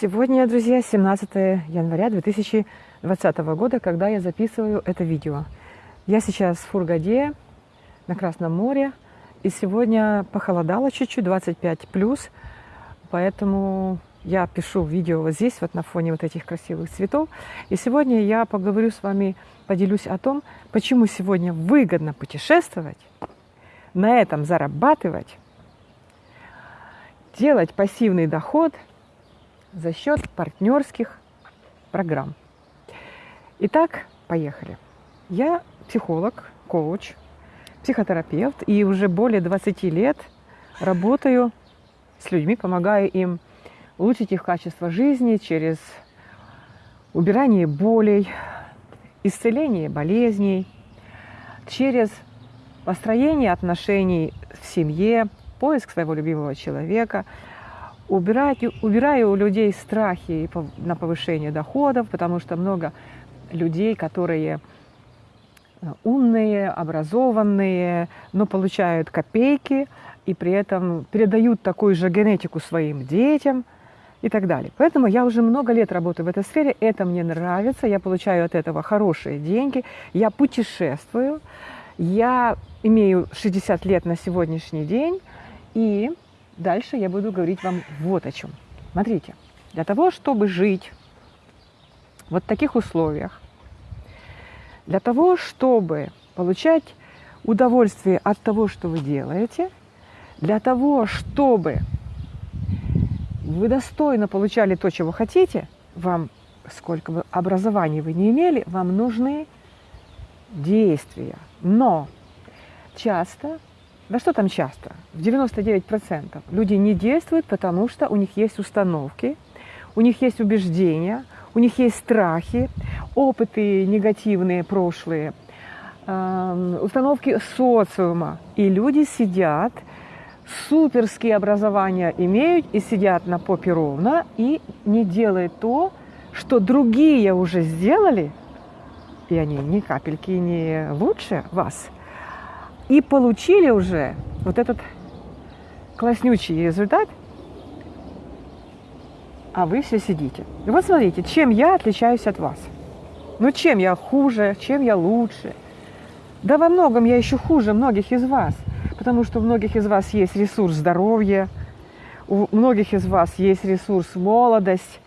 Сегодня, друзья, 17 января 2020 года, когда я записываю это видео. Я сейчас в Фургаде, на Красном море, и сегодня похолодало чуть-чуть, 25 плюс, поэтому я пишу видео вот здесь, вот на фоне вот этих красивых цветов. И сегодня я поговорю с вами, поделюсь о том, почему сегодня выгодно путешествовать, на этом зарабатывать, делать пассивный доход – за счет партнерских программ. Итак, поехали. Я психолог, коуч, психотерапевт и уже более 20 лет работаю с людьми, помогаю им улучшить их качество жизни через убирание болей, исцеление болезней, через построение отношений в семье, поиск своего любимого человека – убирать, убираю у людей страхи на повышение доходов, потому что много людей, которые э, умные, образованные, но получают копейки и при этом передают такую же генетику своим детям и так далее. Поэтому я уже много лет работаю в этой сфере, это мне нравится, я получаю от этого хорошие деньги, я путешествую, я имею 60 лет на сегодняшний день, и Дальше я буду говорить вам вот о чем. Смотрите, для того, чтобы жить вот в таких условиях, для того, чтобы получать удовольствие от того, что вы делаете, для того, чтобы вы достойно получали то, чего хотите, вам, сколько бы образований вы не имели, вам нужны действия. Но часто да что там часто? В 99% люди не действуют, потому что у них есть установки, у них есть убеждения, у них есть страхи, опыты негативные, прошлые, э, установки социума. И люди сидят, суперские образования имеют и сидят на попе ровно и не делают то, что другие уже сделали, и они ни капельки не лучше вас – и получили уже вот этот класснючий результат, а вы все сидите. И вот смотрите, чем я отличаюсь от вас. Ну чем я хуже, чем я лучше. Да во многом я еще хуже многих из вас, потому что у многих из вас есть ресурс здоровья, у многих из вас есть ресурс молодость,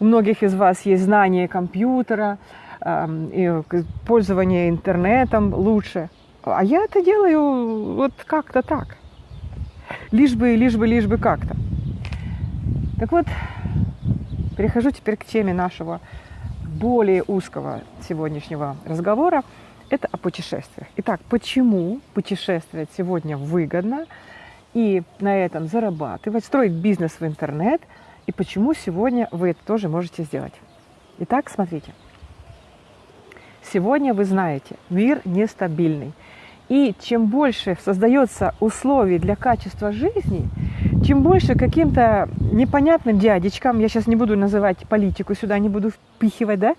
у многих из вас есть знание компьютера, э, пользование интернетом лучше – а я это делаю вот как-то так. Лишь бы, лишь бы, лишь бы как-то. Так вот, перехожу теперь к теме нашего более узкого сегодняшнего разговора. Это о путешествиях. Итак, почему путешествовать сегодня выгодно и на этом зарабатывать, строить бизнес в интернет, и почему сегодня вы это тоже можете сделать. Итак, смотрите. Сегодня вы знаете, мир нестабильный. И чем больше создается условий для качества жизни, чем больше каким-то непонятным дядечкам, я сейчас не буду называть политику, сюда не буду впихивать, да,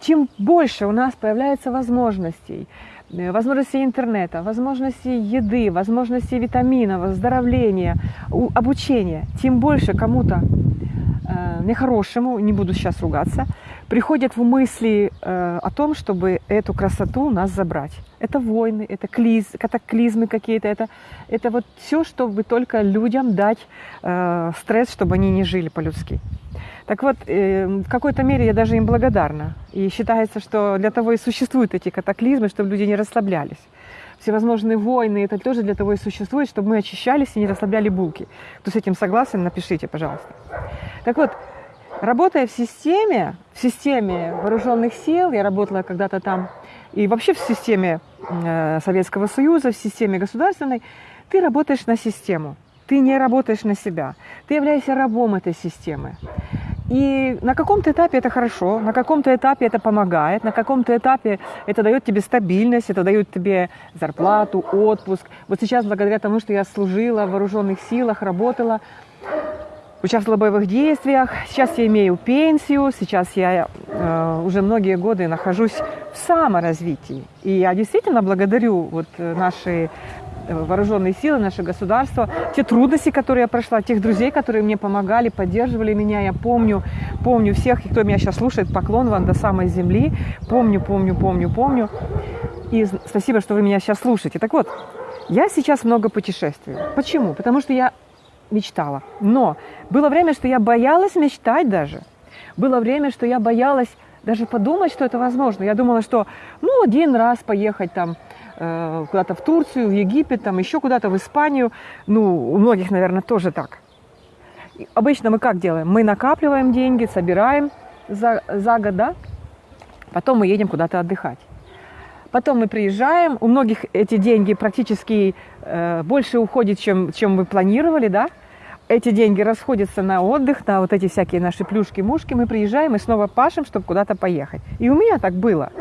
чем больше у нас появляется возможностей, э, возможностей интернета, возможностей еды, возможностей витаминов, оздоровления, обучения, тем больше кому-то нехорошему, не буду сейчас ругаться, приходят в мысли э, о том, чтобы эту красоту у нас забрать. Это войны, это клиз, катаклизмы какие-то, это, это вот все, чтобы только людям дать э, стресс, чтобы они не жили по-людски. Так вот, э, в какой-то мере я даже им благодарна. И считается, что для того и существуют эти катаклизмы, чтобы люди не расслаблялись. Всевозможные войны, это тоже для того и существует, чтобы мы очищались и не расслабляли булки. Кто с этим согласен, напишите, пожалуйста. Так вот, Работая в системе, в системе вооруженных сил, я работала когда-то там, и вообще в системе э, Советского Союза, в системе государственной, ты работаешь на систему, ты не работаешь на себя, ты являешься рабом этой системы. И на каком-то этапе это хорошо, на каком-то этапе это помогает, на каком-то этапе это дает тебе стабильность, это дает тебе зарплату, отпуск. Вот сейчас, благодаря тому, что я служила в вооруженных силах, работала, участвовала в боевых действиях. Сейчас я имею пенсию, сейчас я э, уже многие годы нахожусь в саморазвитии. И я действительно благодарю вот наши вооруженные силы, наше государство, те трудности, которые я прошла, тех друзей, которые мне помогали, поддерживали меня. Я помню, помню всех, кто меня сейчас слушает, поклон вам до самой земли. Помню, помню, помню, помню. И спасибо, что вы меня сейчас слушаете. Так вот, я сейчас много путешествую. Почему? Потому что я мечтала. Но было время, что я боялась мечтать даже. Было время, что я боялась даже подумать, что это возможно. Я думала, что ну один раз поехать там э, куда-то в Турцию, в Египет, там еще куда-то в Испанию. Ну, у многих, наверное, тоже так. Обычно мы как делаем? Мы накапливаем деньги, собираем за, за год, да? Потом мы едем куда-то отдыхать. Потом мы приезжаем, у многих эти деньги практически э, больше уходит, чем, чем мы планировали, да? Эти деньги расходятся на отдых, на вот эти всякие наши плюшки-мушки. Мы приезжаем и снова пашем, чтобы куда-то поехать. И у меня так было.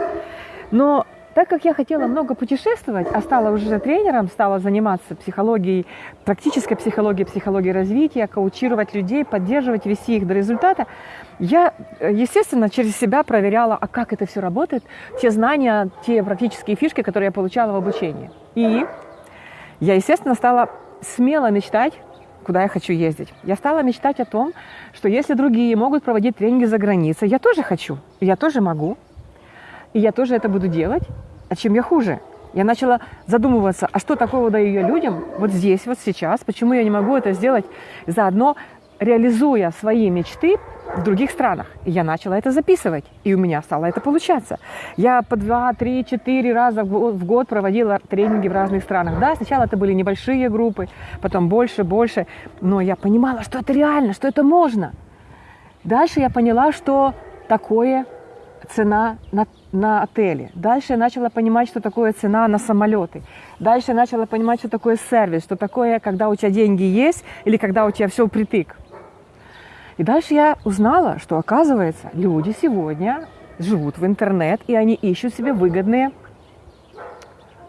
Но так как я хотела много путешествовать, а стала уже тренером, стала заниматься психологией, практической психологией, психологией развития, коучировать людей, поддерживать, вести их до результата, я, естественно, через себя проверяла, а как это все работает, те знания, те практические фишки, которые я получала в обучении. И я, естественно, стала смело мечтать, куда я хочу ездить. Я стала мечтать о том, что если другие могут проводить тренинги за границей, я тоже хочу, я тоже могу, и я тоже это буду делать. А чем я хуже? Я начала задумываться, а что такого даю я людям вот здесь, вот сейчас, почему я не могу это сделать заодно, реализуя свои мечты в других странах. И я начала это записывать, и у меня стало это получаться. Я по два, три, четыре раза в год проводила тренинги в разных странах. Да, сначала это были небольшие группы, потом больше, больше, но я понимала, что это реально, что это можно. Дальше я поняла, что такое цена на, на отели. Дальше я начала понимать, что такое цена на самолеты. Дальше я начала понимать, что такое сервис, что такое, когда у тебя деньги есть или когда у тебя все впритык. И дальше я узнала, что, оказывается, люди сегодня живут в интернет, и они ищут себе выгодные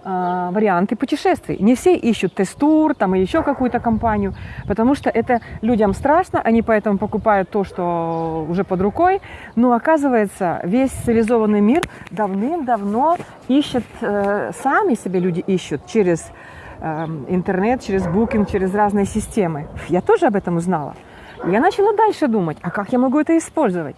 варианты путешествий. Не все ищут тестур там или еще какую-то компанию, потому что это людям страшно, они поэтому покупают то, что уже под рукой. Но оказывается, весь цивилизованный мир давным-давно ищет, э, сами себе люди ищут через э, интернет, через букинг, через разные системы. Я тоже об этом узнала. Я начала дальше думать, а как я могу это использовать?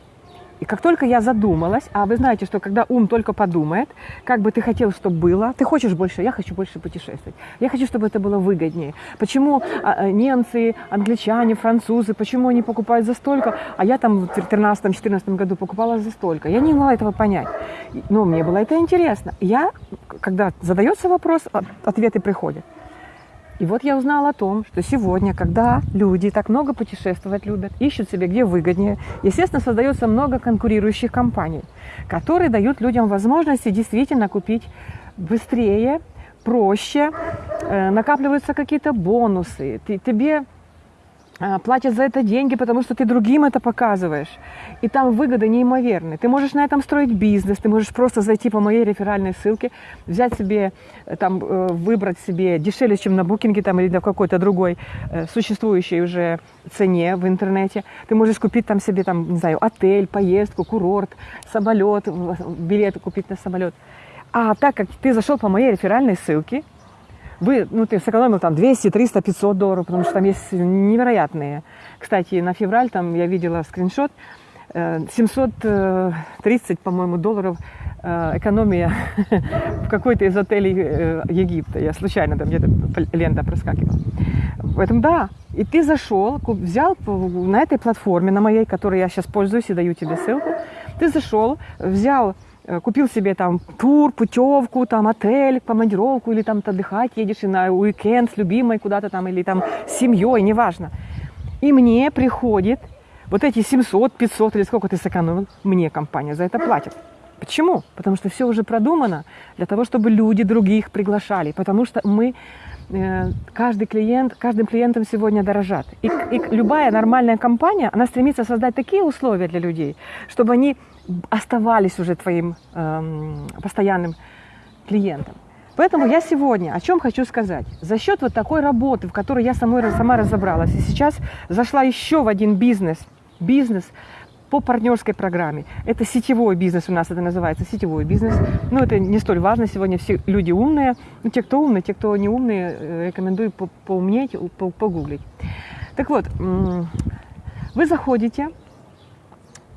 И как только я задумалась, а вы знаете, что когда ум только подумает, как бы ты хотел, чтобы было, ты хочешь больше, я хочу больше путешествовать, я хочу, чтобы это было выгоднее. Почему а, а, немцы, англичане, французы, почему они покупают за столько, а я там в 2013-2014 году покупала за столько? Я не могла этого понять. Но мне было это интересно. Я, когда задается вопрос, ответы приходят. И вот я узнала о том, что сегодня, когда люди так много путешествовать любят, ищут себе где выгоднее, естественно, создается много конкурирующих компаний, которые дают людям возможности действительно купить быстрее, проще, э, накапливаются какие-то бонусы, ты, тебе платят за это деньги, потому что ты другим это показываешь. И там выгода неимоверная. Ты можешь на этом строить бизнес, ты можешь просто зайти по моей реферальной ссылке, взять себе, э, там, э, выбрать себе дешевле, чем на букинге там, или на какой-то другой э, существующей уже цене в интернете. Ты можешь купить там себе, там, не знаю, отель, поездку, курорт, самолет, билеты купить на самолет. А так как ты зашел по моей реферальной ссылке, вы, ну, ты сэкономил там 200, 300, 500 долларов, потому что там есть невероятные. Кстати, на февраль там я видела скриншот, 730, э, по-моему, долларов э, экономия в какой-то из отелей э, Египта. Я случайно там где-то лента проскакивала. Поэтому да, и ты зашел, взял на этой платформе, на моей, которой я сейчас пользуюсь и даю тебе ссылку, ты зашел, взял Э, купил себе там тур, путевку, там отель, командировку, или там отдыхать едешь и на уикенд с любимой куда-то там, или там с семьей, неважно. И мне приходит вот эти 700, 500 или сколько ты сэкономил, мне компания за это платит. Почему? Потому что все уже продумано для того, чтобы люди других приглашали. Потому что мы, э, каждый клиент, каждым клиентом сегодня дорожат. И, и любая нормальная компания, она стремится создать такие условия для людей, чтобы они оставались уже твоим эм, постоянным клиентом. Поэтому я сегодня о чем хочу сказать. За счет вот такой работы, в которой я самой, сама разобралась, и сейчас зашла еще в один бизнес, бизнес по партнерской программе. Это сетевой бизнес у нас, это называется сетевой бизнес. Но это не столь важно, сегодня все люди умные. Ну, те, кто умные, те, кто не умные, э, рекомендую по поумнеть, погуглить. Так вот, вы заходите,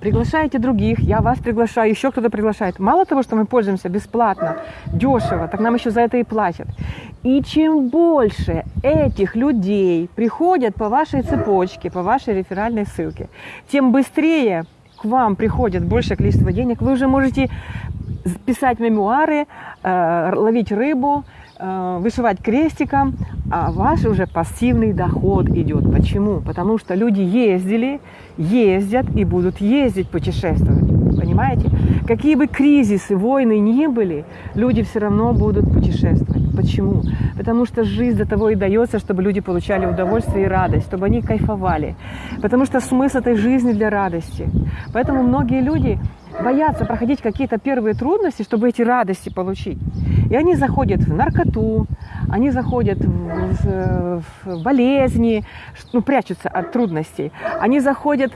приглашаете других, я вас приглашаю, еще кто-то приглашает. Мало того, что мы пользуемся бесплатно, дешево, так нам еще за это и платят. И чем больше этих людей приходят по вашей цепочке, по вашей реферальной ссылке, тем быстрее к вам приходит большее количество денег, вы уже можете писать мемуары, э, ловить рыбу, вышивать крестиком, а ваш уже пассивный доход идет. Почему? Потому что люди ездили, ездят и будут ездить, путешествовать. Понимаете? Какие бы кризисы, войны ни были, люди все равно будут путешествовать. Почему? Потому что жизнь для того и дается, чтобы люди получали удовольствие и радость, чтобы они кайфовали. Потому что смысл этой жизни для радости. Поэтому многие люди боятся проходить какие-то первые трудности, чтобы эти радости получить. И они заходят в наркоту, они заходят в, в болезни, ну, прячутся от трудностей. Они заходят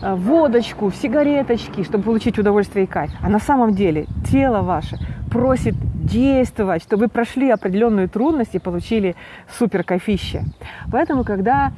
в водочку, в сигареточки, чтобы получить удовольствие и кайф. А на самом деле тело ваше просит действовать, чтобы вы прошли определенные трудности и получили супер кайфище. Поэтому, когда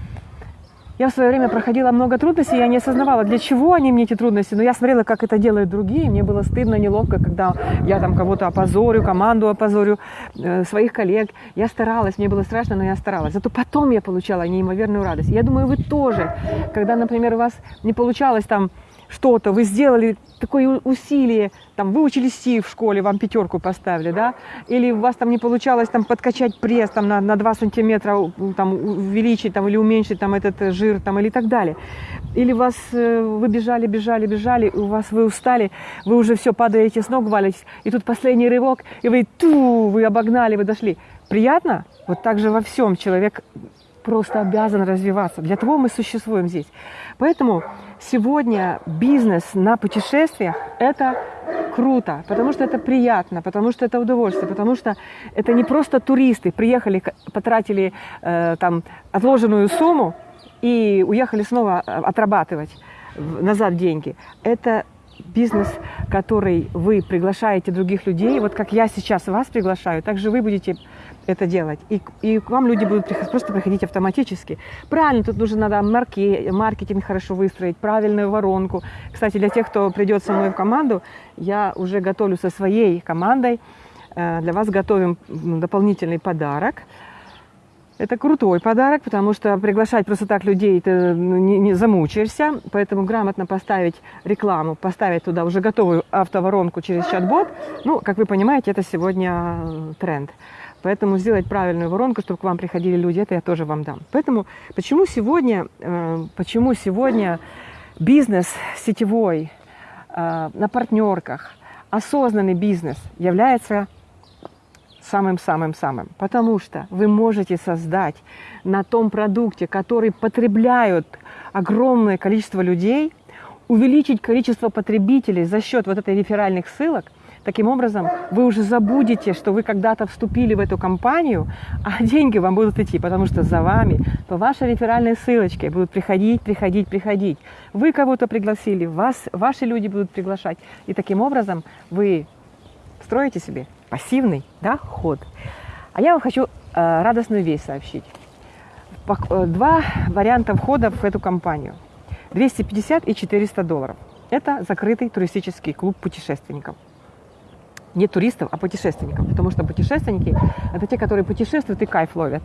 я в свое время проходила много трудностей, я не осознавала, для чего они мне эти трудности, но я смотрела, как это делают другие, мне было стыдно, неловко, когда я там кого-то опозорю, команду опозорю, э, своих коллег. Я старалась, мне было страшно, но я старалась. Зато потом я получала неимоверную радость. Я думаю, вы тоже, когда, например, у вас не получалось там что-то, вы сделали такое усилие, там, выучили Си в школе, вам пятерку поставили, да, или у вас там не получалось там подкачать пресс там на, на 2 сантиметра, там, увеличить там или уменьшить там этот э, жир там или так далее. Или вас, э, вы бежали, бежали, бежали, у вас вы устали, вы уже все падаете с ног, валитесь, и тут последний рывок, и вы ту, вы обогнали, вы дошли. Приятно? Вот так же во всем человек просто обязан развиваться. Для того мы существуем здесь. Поэтому сегодня бизнес на путешествиях – это круто, потому что это приятно, потому что это удовольствие, потому что это не просто туристы приехали, потратили э, там отложенную сумму и уехали снова э, отрабатывать назад деньги. Это бизнес, который вы приглашаете других людей, вот как я сейчас вас приглашаю, также вы будете это делать. И, и к вам люди будут просто приходить автоматически. Правильно, тут нужно надо марки, маркетинг хорошо выстроить, правильную воронку. Кстати, для тех, кто придет со мной в команду, я уже готовлю со своей командой. Э, для вас готовим дополнительный подарок. Это крутой подарок, потому что приглашать просто так людей ты не, не замучаешься. Поэтому грамотно поставить рекламу, поставить туда уже готовую автоворонку через чат-бот. Ну, как вы понимаете, это сегодня э, тренд. Поэтому сделать правильную воронку, чтобы к вам приходили люди, это я тоже вам дам. Поэтому почему сегодня, э, почему сегодня бизнес сетевой э, на партнерках, осознанный бизнес является самым-самым-самым. Потому что вы можете создать на том продукте, который потребляют огромное количество людей, увеличить количество потребителей за счет вот этой реферальных ссылок – Таким образом, вы уже забудете, что вы когда-то вступили в эту компанию, а деньги вам будут идти, потому что за вами по вашей реферальной ссылочке будут приходить, приходить, приходить. Вы кого-то пригласили, вас, ваши люди будут приглашать. И таким образом вы строите себе пассивный доход. А я вам хочу э, радостную вещь сообщить. Э, два варианта входа в эту компанию. 250 и 400 долларов. Это закрытый туристический клуб путешественников не туристов, а путешественников. Потому что путешественники – это те, которые путешествуют и кайф ловят.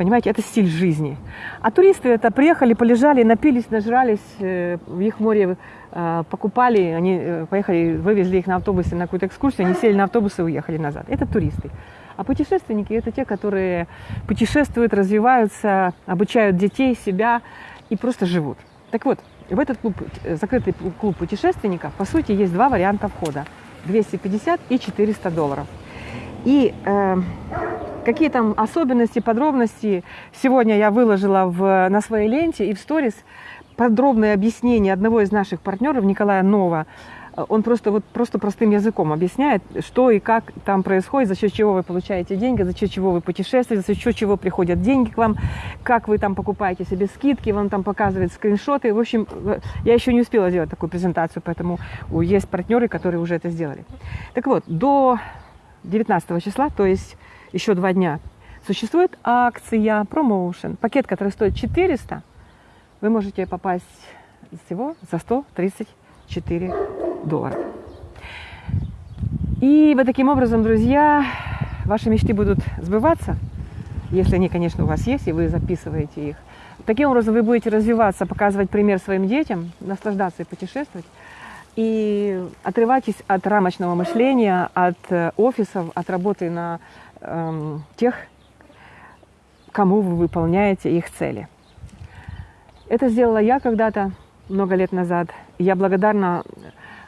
Понимаете, это стиль жизни. А туристы это приехали, полежали, напились, нажрались, э, в их море э, покупали, они э, поехали, вывезли их на автобусе на какую-то экскурсию, они сели на автобус и уехали назад. Это туристы. А путешественники – это те, которые путешествуют, развиваются, обучают детей, себя и просто живут. Так вот, в этот клуб, закрытый клуб путешественников, по сути, есть два варианта входа – 250 и 400 долларов. И э, какие там особенности, подробности сегодня я выложила в, на своей ленте и в сторис подробное объяснение одного из наших партнеров, Николая Нова, Он просто, вот, просто простым языком объясняет, что и как там происходит, за счет чего вы получаете деньги, за счет чего вы путешествуете, за счет чего приходят деньги к вам, как вы там покупаете себе скидки, вам там показывает скриншоты. В общем, я еще не успела сделать такую презентацию, поэтому есть партнеры, которые уже это сделали. Так вот, до 19 числа, то есть еще два дня, существует акция, промоушен, пакет, который стоит 400, вы можете попасть всего за 134 доллара. И вот таким образом, друзья, ваши мечты будут сбываться, если они, конечно, у вас есть, и вы записываете их. Таким образом, вы будете развиваться, показывать пример своим детям, наслаждаться и путешествовать. И отрывайтесь от рамочного мышления, от э, офисов, от работы на э, тех, кому вы выполняете их цели. Это сделала я когда-то, много лет назад. Я благодарна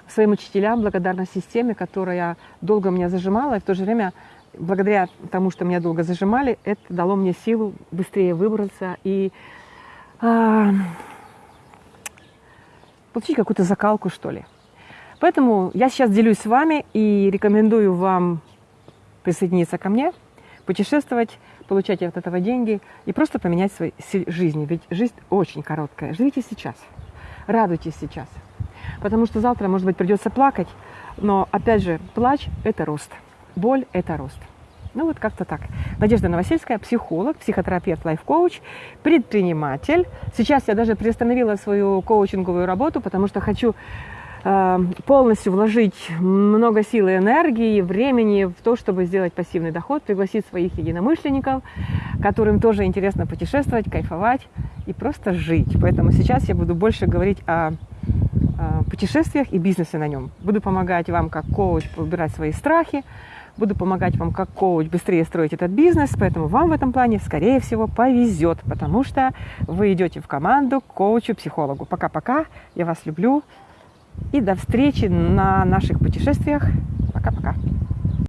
своим учителям, благодарна системе, которая долго меня зажимала, и в то же время, благодаря тому, что меня долго зажимали, это дало мне силу быстрее выбраться и э, получить какую-то закалку, что ли. Поэтому я сейчас делюсь с вами и рекомендую вам присоединиться ко мне, путешествовать, получать от этого деньги и просто поменять свою жизнь. Ведь жизнь очень короткая. Живите сейчас, радуйтесь сейчас. Потому что завтра, может быть, придется плакать, но, опять же, плач – это рост, боль – это рост. Ну вот как-то так. Надежда Новосельская, психолог, психотерапевт, лайф-коуч, предприниматель. Сейчас я даже приостановила свою коучинговую работу, потому что хочу полностью вложить много сил и энергии, времени в то, чтобы сделать пассивный доход, пригласить своих единомышленников, которым тоже интересно путешествовать, кайфовать и просто жить. Поэтому сейчас я буду больше говорить о, о путешествиях и бизнесе на нем. Буду помогать вам как коуч убирать свои страхи, буду помогать вам как коуч быстрее строить этот бизнес, поэтому вам в этом плане, скорее всего, повезет, потому что вы идете в команду к коучу-психологу. Пока-пока, я вас люблю, и до встречи на наших путешествиях. Пока-пока.